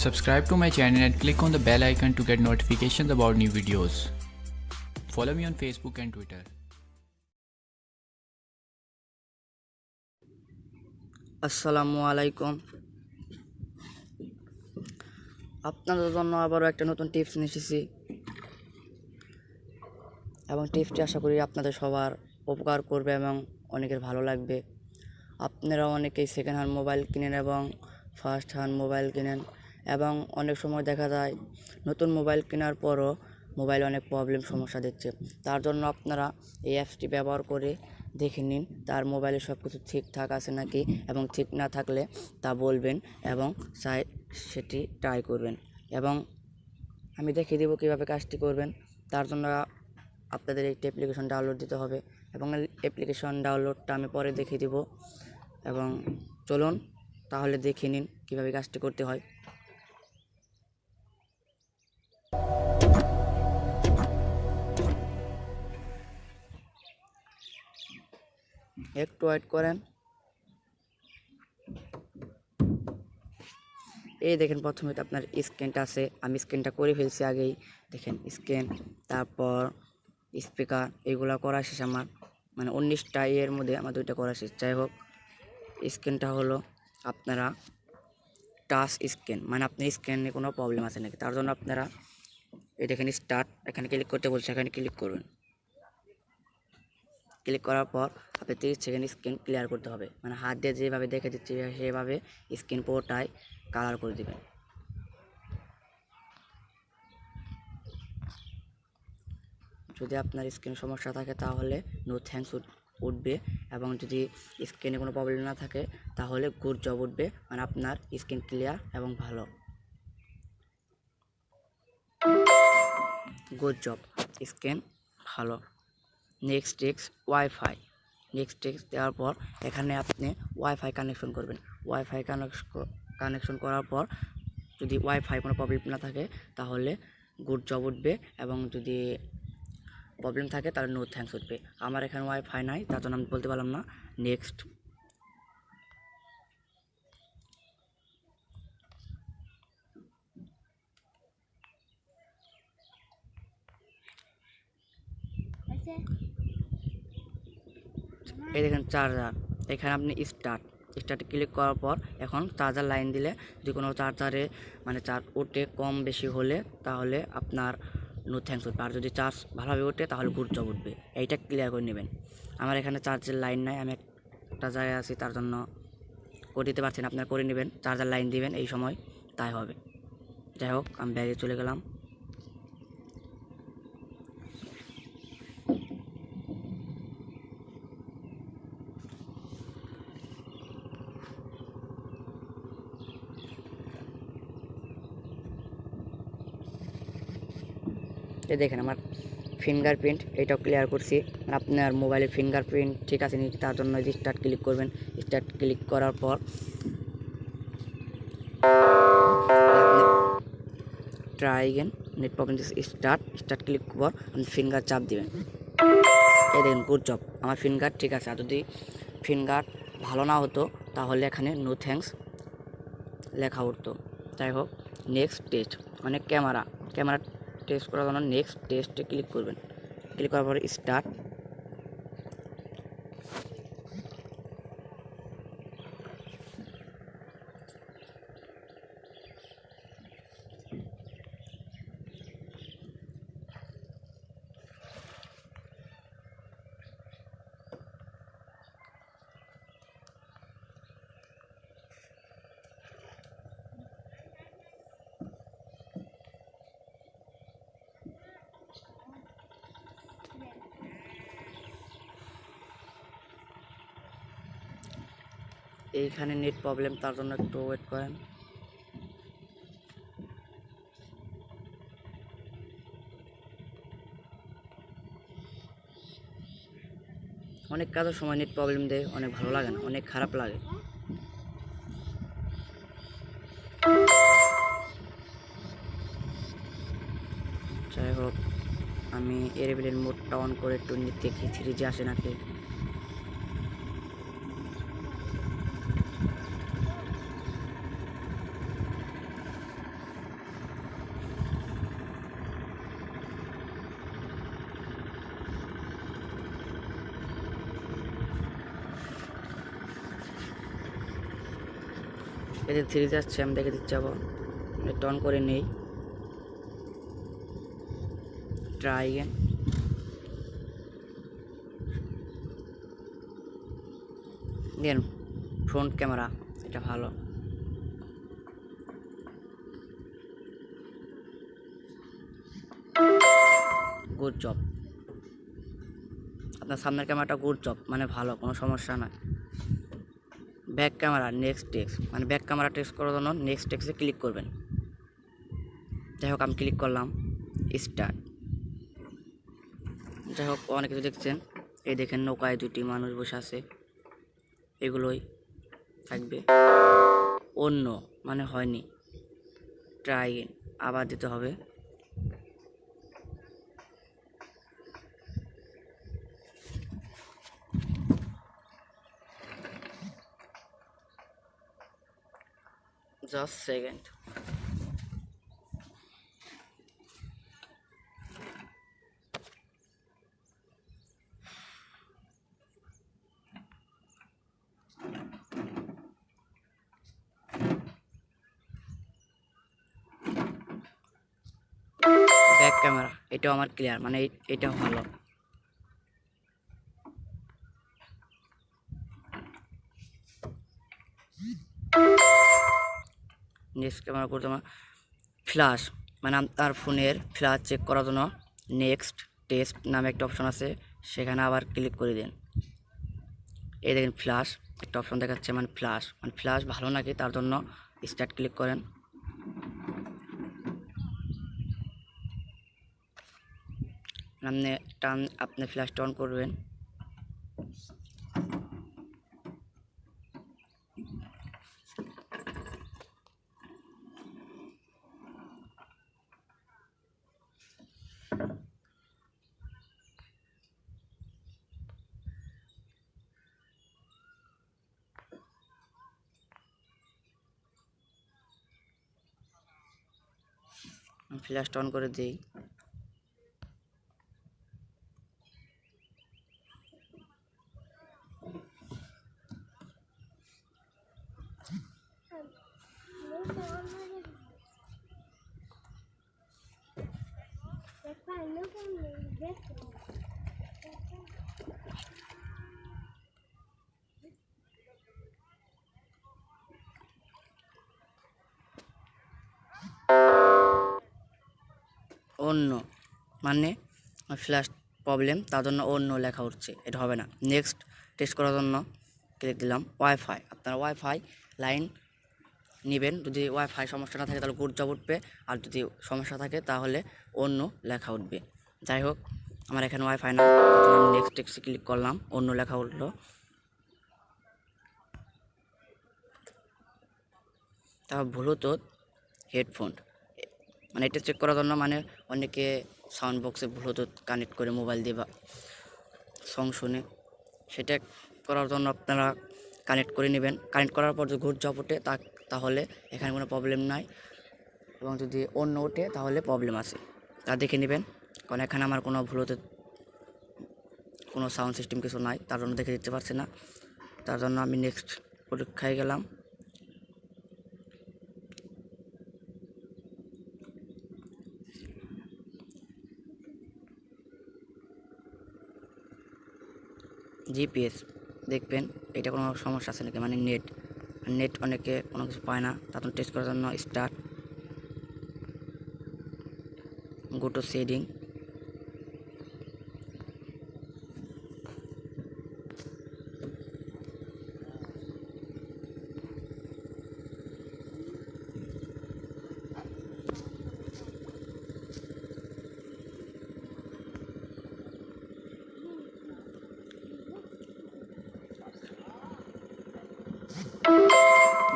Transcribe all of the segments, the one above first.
Subscribe to my channel and click on the bell icon to get notifications about new videos. Follow me on Facebook and Twitter. আসসালামু আলাইকুম আপনাদের জন্য আবারও একটা নতুন tips নিয়ে এসেছি এবং টিপসটি আশা করি আপনাদের সবার উপকার করবে এবং অনেকের ভালো লাগবে আপনারা অনেকেই সেকেন্ড হ্যান্ড মোবাইল কিনেন এবং ফার্স্ট হ্যান্ড মোবাইল কিনেন এবং অনেক সময় দেখা যায় নতুন মোবাইল কেনার পরও মোবাইল অনেক প্রবলেম সমস্যা দিচ্ছে তার জন্য আপনারা এই অ্যাপসটি ব্যবহার করে দেখে নিন, তার মোবাইলে সব কিছু ঠিকঠাক আছে নাকি এবং ঠিক না থাকলে তা বলবেন এবং চাই সেটি ট্রাই করবেন। এবং আমি দেখিয়ে দেবো কীভাবে কাজটি করবেন, তার জন্য আপনাদের একটি অ্যাপ্লিকেশন ডাউনলোড দিতে হবে এবং অ্যাপ্লিকেশন ডাউনলোডটা আমি পরে দেখিয়ে দেবো। এবং চলুন তাহলে দেখে নিন কীভাবে কাজটি করতে হয়। একটু ওয়েট করেন। এই দেখেন প্রথমে তো আপনার স্ক্যানটা আছে, আমি স্ক্যানটা করে ফেলছি আগেই। দেখেন স্ক্যান তারপর স্পিকার এগুলো করা শেষ আমার। মানে উনিশটা এর মধ্যে আমার দুইটা করা শেষ। যাই হোক স্ক্যানটা হলো আপনারা টাচ স্ক্যান মানে আপনার স্ক্যানে কোনো প্রবলেম আছে নাকি? তার জন্য আপনারা এই দেখেন স্টার্ট এখানে ক্লিক করতে বলছে, এখানে ক্লিক করবেন ক্লিক করার পর আপনি তিরিশ সেকেন্ড স্ক্রিন ক্লিয়ার করতে হবে। মানে হাত দিয়ে যেভাবে দেখে দিচ্ছি সেভাবে স্ক্রিন পুরোটাই কালার করে দেবেন। যদি আপনার স্ক্রিন সমস্যা থাকে তাহলে নো থ্যাঙ্কস উঠবে এবং যদি স্ক্রিনে কোনো প্রবলেম না থাকে তাহলে গুড জব উঠবে। মানে আপনার স্ক্রিন ক্লিয়ার এবং ভালো। গুড জব স্ক্রিন ভালো। নেক্সট টেক্স ওয়াইফাই নেক্সট টেক্স দেওয়ার পর এখানে আপনি ওয়াইফাই কানেকশন করবেন। ওয়াইফাই কানেকশন করার পর যদি ওয়াইফাই কোনো প্রবলেম না থাকে, তাহলে গুড জব উঠবে এবং যদি প্রবলেম থাকে, তাহলে নো থ্যাঙ্কস উঠবে। আমার এখানে ওয়াইফাই নাই, তার জন্য আমি বলতে পারলাম না। নেক্সট এই দেখেন চার্জার। এখানে আপনি স্টার্ট স্টার্টে ক্লিক করার পর এখন চার্জার লাইন দিলে যদি কোনো চার্জারে মানে চার্জ ওঠে কম বেশি হলে তাহলে আপনার নো থ্যাংকস উঠবে। আর যদি চার্জ ভালোভাবে ওঠে তাহলে গুরুত্ব উঠবে। এইটা ক্লিয়ার করে নেবেন। আমার এখানে চার্জের লাইন নাই, আমি একটা জায়গায় আছি, তার জন্য করে দিতে পারছেন আপনার করে নেবেন, চার্জার লাইন দিবেন, এই সময় তাই হবে। যাই হোক, আমি ব্যাগে চলে গেলাম। এই দেখেন আমার ফিঙ্গারপ্রিন্ট এটাও ক্লিয়ার করছি। আপনার মোবাইলে ফিঙ্গারপ্রিন্ট ঠিক আছে নি, তার জন্য স্টার্ট ক্লিক করবেন। স্টার্ট ক্লিক করার পর try again net problem start start click পর আপনি ফিঙ্গার চাপ দিবেন। এই দেখেন গুড জব আমার ফিঙ্গার ঠিক আছে। আর যদি ফিঙ্গার ভালো না হতো, তাহলে এখানে নো থ্যাঙ্কস লেখা উঠতো। যাই হোক নেক্সট টেস্ট মানে ক্যামেরা ক্যামেরা টেস্ট করার জন্য নেক্সট টেস্টে ক্লিক করবেন। ক্লিক করার পরে স্টার্ট এইখানে নেট প্রবলেম, তার জন্য একটু ওয়েট করেন। অনেক কাজের সময় নেট প্রবলেম দেয়, অনেক ভালো লাগে না, অনেক খারাপ লাগে। যাই হোক, আমি এরেবেলের মোডটা অন করে একটু দেখি থ্রি জি আসে নাকি। এতে থ্রি যাচ্ছে আমি দেখে দিচ্ছি আবার। নেট অন করে নেই। ট্রাই দেন ফ্রন্ট ক্যামেরা এটা ভালো। গুড জব আপনার সামনের ক্যামেরাটা গুড জব মানে ভালো, কোনো সমস্যা নাই। ব্যাক ক্যামেরা নেক্সট টেক্স মানে ব্যাক ক্যামেরা টেক্সট করার জন্য নেক্সট টেক্সে ক্লিক করবেন। যাই হোক, আমি ক্লিক করলাম স্টার্ট যাই হোক, অনেক কিছু দেখছেন। এই দেখেন নৌকায় দুটি মানুষ বসে আছে। এগুলোই থাকবে। অন্য মানে হয়নি। ট্রাই আবার দিতে হবে। জাস্ট সেকেন্ড ব্যাক ক্যামেরা এটাও আমার ক্লিয়ার মানে এটাও ভালো। নেক্সট ক্যামেরা করতে আমার ফ্ল্যাশ মানে আপনার ফোনের ফ্ল্যাশ চেক করার জন্য নেক্সট টেস্ট নামে একটা অপশন আছে, সেখানে আবার ক্লিক করে দিন। এই দেখেন ফ্ল্যাশ একটা অপশন দেখাচ্ছে মানে ফ্ল্যাশ মানে ফ্ল্যাশ ভালো নাকি তার জন্য স্টার্ট ক্লিক করেন। আপনি টান আপনি ফ্ল্যাশটা অন করবেন। ফ্ল্যাশটা অন করে দিই। অন্য মানে ফ্ল্যাশ প্রবলেম তার জন্য অন্য লেখা উঠছে, এটা হবে না। নেক্সট টেস্ট করার জন্য ক্লিক দিলাম ওয়াইফাই আপনার ওয়াইফাই লাইন নেবেন, যদি ওয়াইফাই সমস্যা না থাকে তাহলে গুড জব উঠবে, আর যদি সমস্যা থাকে তাহলে অন্য লেখা উঠবে। যাই হোক আমার এখানে ওয়াইফাই না আমি নেক্সট টেক্সে ক্লিক করলাম, অন্য লেখা উঠল। তা ব্লুটুথ হেডফোন মানে এটা চেক করার জন্য মানে অনেকে সাউন্ড বক্সে ব্লুটুথ কানেক্ট করে মোবাইল দিয়ে বা সং শুনে। সেটা করার জন্য আপনারা কানেক্ট করে নেবেন। কানেক্ট করার পর যদি ঘুর ওঠে, তা তাহলে এখানে কোনো প্রবলেম নাই। এবং যদি অন্য ওঠে, তাহলে প্রবলেম আছে। তা দেখে নেবেন। কারণ এখানে আমার কোনো ব্লুটুথ কোনো সাউন্ড সিস্টেম কিছু নাই, তার জন্য দেখে দিতে পারছি না। তার জন্য আমি নেক্সট পরীক্ষায় গেলাম। জিপিএস দেখবেন, এটা কোনো সমস্যা আছে নাকি? মানে নেট নেট অনেকে কোনো কিছু পায় না তখন টেস্ট করার জন্য start go to setting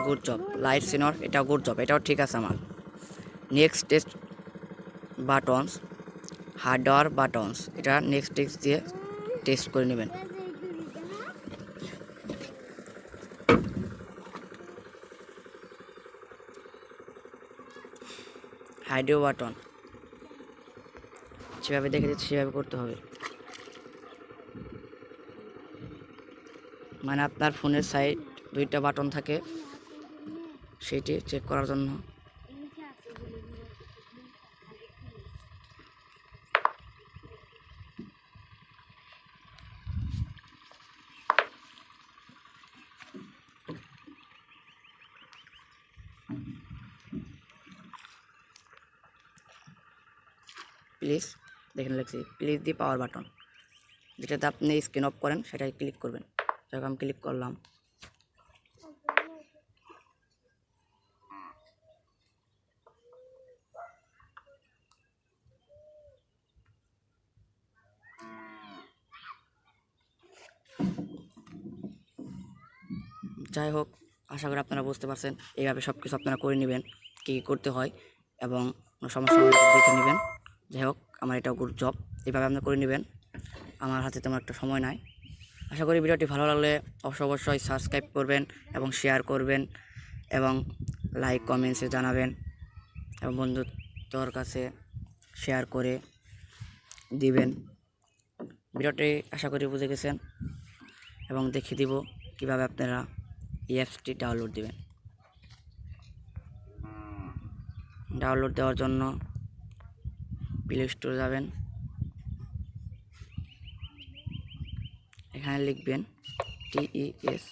good job light sensor এটাও গুড জব এটাও ঠিক আছে আমার। Next test buttons hardware buttons এটা নেক্সট টেক্সট দিয়ে টেস্ট করে নেবেন। হাইডিও বাটন যেভাবে দেখে দিচ্ছি সেভাবে করতে হবে। মানে আপনার ফোনের সাইড দুইটা বাটন থাকে। সেটি চেক করার জন্য। প্লিজ দেখেন লিখছি প্লিজ দি পাওয়ার বাটন যেটাতে আপনি স্ক্রিন অফ করেন সেটাই ক্লিক করবেন। যেরকম ক্লিক করলাম। যাই হোক, আশা করি আপনারা বুঝতে পারছেন। এইভাবে সব কিছু আপনারা করে নেবেন, কী কী করতে হয় এবং সমস্যা দেখে নেবেন। যাই হোক, আমার এটা গুড জব এইভাবে আপনারা করে নেবেন। আমার হাতে তেমন একটা সময় নাই। আশা করি ভিডিওটি ভালো লাগলে অবশ্যই অবশ্যই সাবস্ক্রাইব করবেন এবং শেয়ার করবেন এবং লাইক কমেন্টসে জানাবেন এবং বন্ধুত্বর কাছে শেয়ার করে দিবেন। ভিডিওটি আশা করি বুঝে গেছেন এবং দেখিয়ে দিব কীভাবে আপনারা এই ডাউনলোড দেবেন। ডাউনলোড দেওয়ার জন্য প্লে স্টোরে যাবেন। এখানে লিখবেন টিইএস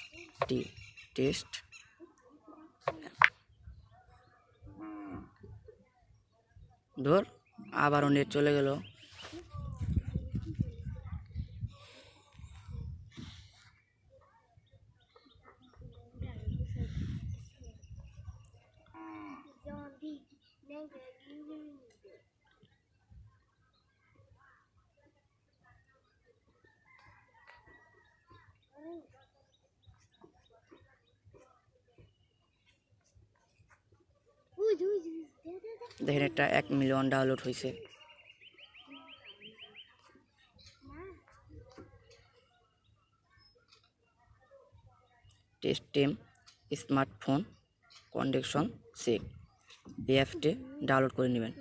টি টেস্ট ধর, আবারও নেট চলে গেল। দেখেন একটা এক মিলিয়ন ডাউনলোড হয়েছে test team smartphone condition check এই ডাউনলোড করে নেবেন।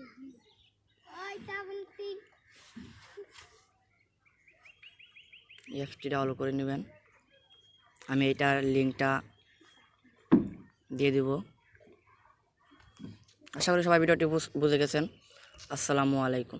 অ্যাপটি ডাউনলোড করে নেবেন। আমি এটার লিঙ্কটা দিয়ে দিব। আশা করি সবাই ভিডিওটি বুঝে গেছেন। আসসালামু আলাইকুম।